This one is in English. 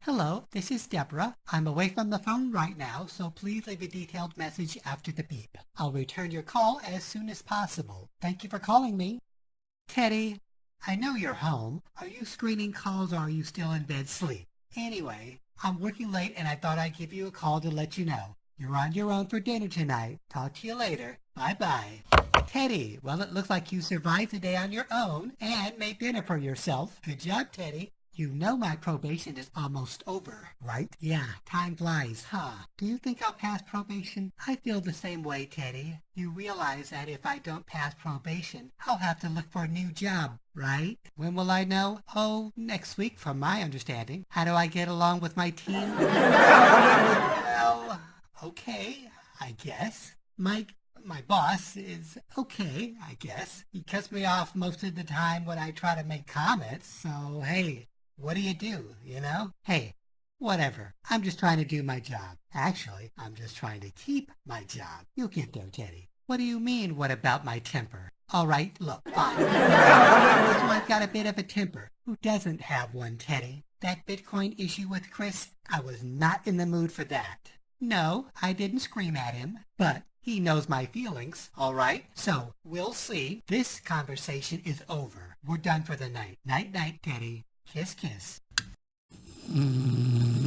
Hello, this is Deborah. I'm away from the phone right now, so please leave a detailed message after the beep. I'll return your call as soon as possible. Thank you for calling me. Teddy, I know you're home. Are you screening calls or are you still in bed sleep? Anyway, I'm working late and I thought I'd give you a call to let you know. You're on your own for dinner tonight. Talk to you later. Bye-bye. Teddy, well, it looks like you survived the day on your own and made dinner for yourself. Good job, Teddy. You know my probation is almost over, right? Yeah, time flies, huh? Do you think I'll pass probation? I feel the same way, Teddy. You realize that if I don't pass probation, I'll have to look for a new job, right? When will I know? Oh, next week, from my understanding. How do I get along with my team? well, okay, I guess. Mike, my boss is okay, I guess. He cuts me off most of the time when I try to make comments, so hey, what do you do, you know? Hey, whatever. I'm just trying to do my job. Actually, I'm just trying to keep my job. You'll get there, Teddy. What do you mean, what about my temper? All right, look, fine. I've got a bit of a temper. Who doesn't have one, Teddy? That Bitcoin issue with Chris, I was not in the mood for that. No, I didn't scream at him, but he knows my feelings, all right? So, we'll see. This conversation is over. We're done for the night. Night-night, Teddy. Kiss, kiss. Mm.